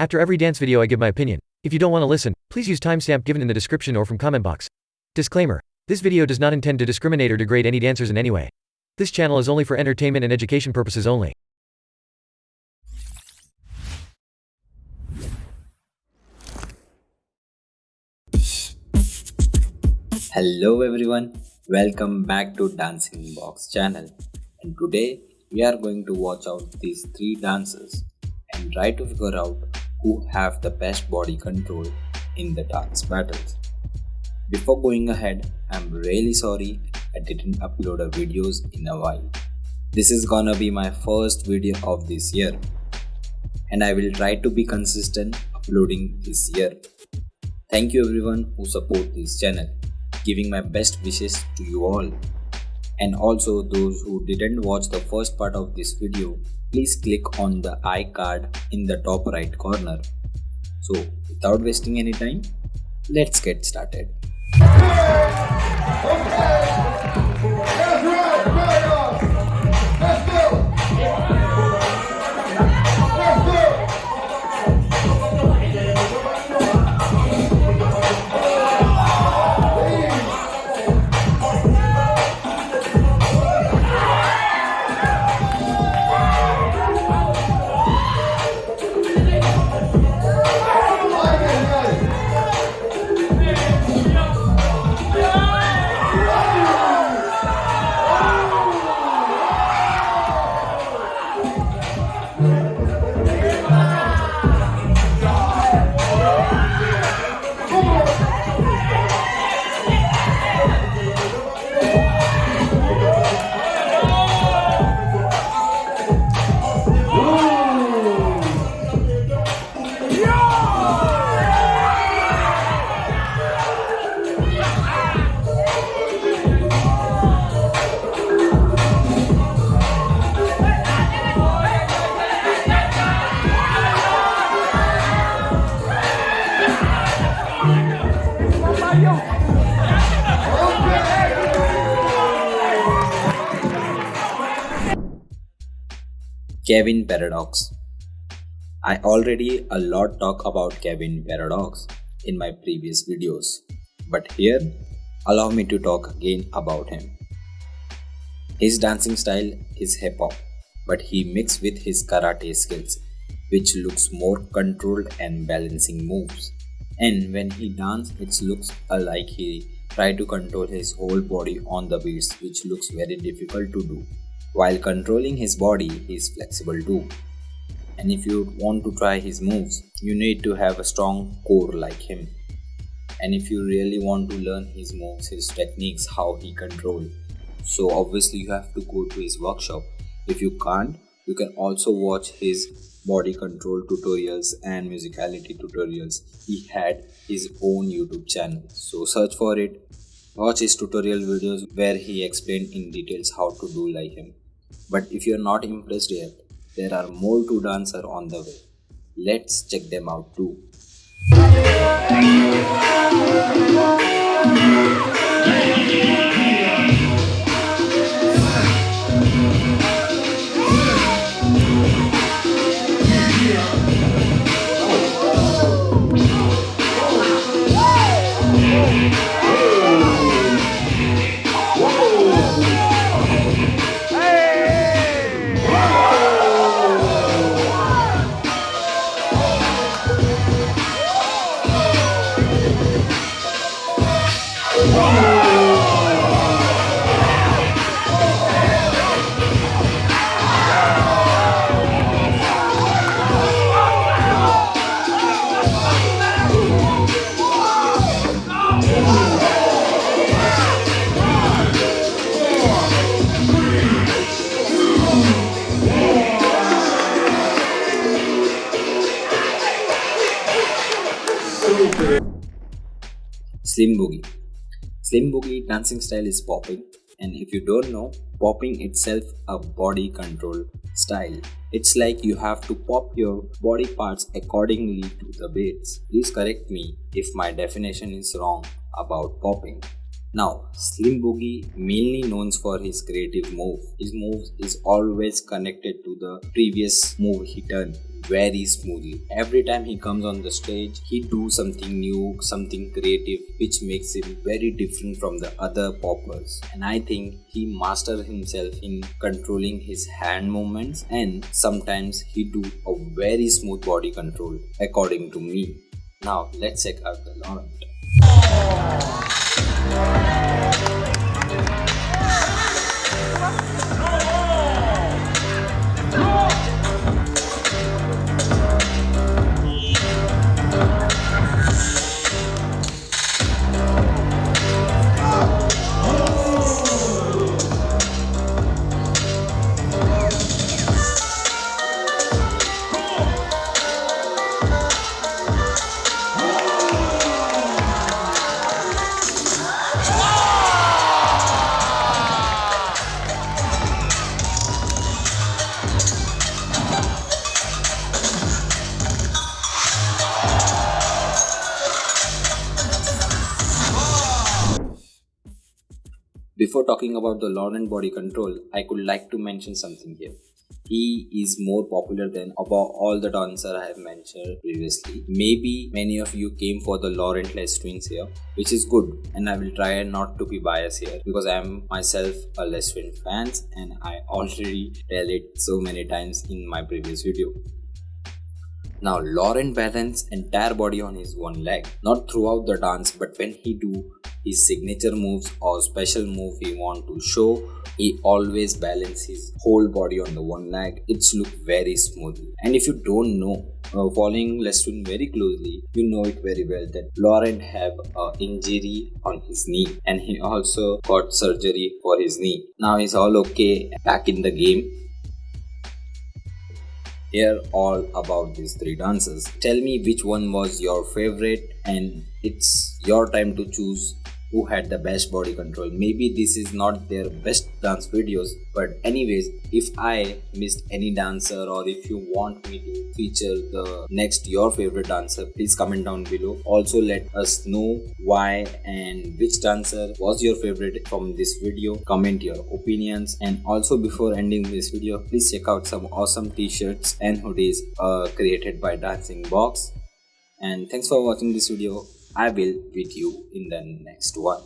After every dance video I give my opinion. If you don't want to listen, please use timestamp given in the description or from comment box. Disclaimer. This video does not intend to discriminate or degrade any dancers in any way. This channel is only for entertainment and education purposes only. Hello everyone, welcome back to Dancing Box channel and today we are going to watch out these three dances and try to figure out who have the best body control in the dance battles. Before going ahead, I'm really sorry I didn't upload a videos in a while. This is gonna be my first video of this year and I will try to be consistent uploading this year. Thank you everyone who support this channel, giving my best wishes to you all. And also those who didn't watch the first part of this video, please click on the iCard in the top right corner. So without wasting any time, let's get started. Kevin Paradox I already a lot talk about Kevin Paradox in my previous videos, but here allow me to talk again about him. His dancing style is hip hop, but he mixed with his karate skills, which looks more controlled and balancing moves. And when he dance, it looks like he try to control his whole body on the beats, which looks very difficult to do. While controlling his body, he is flexible too. And if you want to try his moves, you need to have a strong core like him. And if you really want to learn his moves, his techniques, how he control, so obviously you have to go to his workshop. If you can't, you can also watch his body control tutorials and musicality tutorials. He had his own YouTube channel, so search for it. Watch his tutorial videos where he explained in details how to do like him. But if you're not impressed yet, there are more to dancer on the way. Let's check them out too. Slim Boogie Slim Boogie dancing style is popping and if you don't know, popping itself a body control style. It's like you have to pop your body parts accordingly to the beats. Please correct me if my definition is wrong about popping. Now, Slim Boogie, mainly known for his creative move, his move is always connected to the previous move he done very smoothly. Every time he comes on the stage, he do something new, something creative, which makes him very different from the other poppers. And I think he master himself in controlling his hand movements and sometimes he do a very smooth body control according to me. Now let's check out the Laurent. Before talking about the Laurent body control, I could like to mention something here. He is more popular than about all the dancers I have mentioned previously. Maybe many of you came for the Laurent Les twins here, which is good and I will try not to be biased here because I am myself a Les twin fans and I already tell it so many times in my previous video. Now Laurent balance entire body on his one leg, not throughout the dance but when he do his signature moves or special move he want to show, he always balance his whole body on the one leg. It's look very smooth. And if you don't know, uh, following Les Twin very closely, you know it very well that Laurent have a injury on his knee and he also got surgery for his knee. Now he's all okay back in the game hear all about these three dances. Tell me which one was your favorite and it's your time to choose who had the best body control. Maybe this is not their best dance videos, but anyways, if I missed any dancer or if you want me to feature the next your favorite dancer, please comment down below. Also let us know why and which dancer was your favorite from this video. Comment your opinions and also before ending this video, please check out some awesome t-shirts and hoodies uh, created by Dancing Box. And thanks for watching this video. I will meet you in the next one.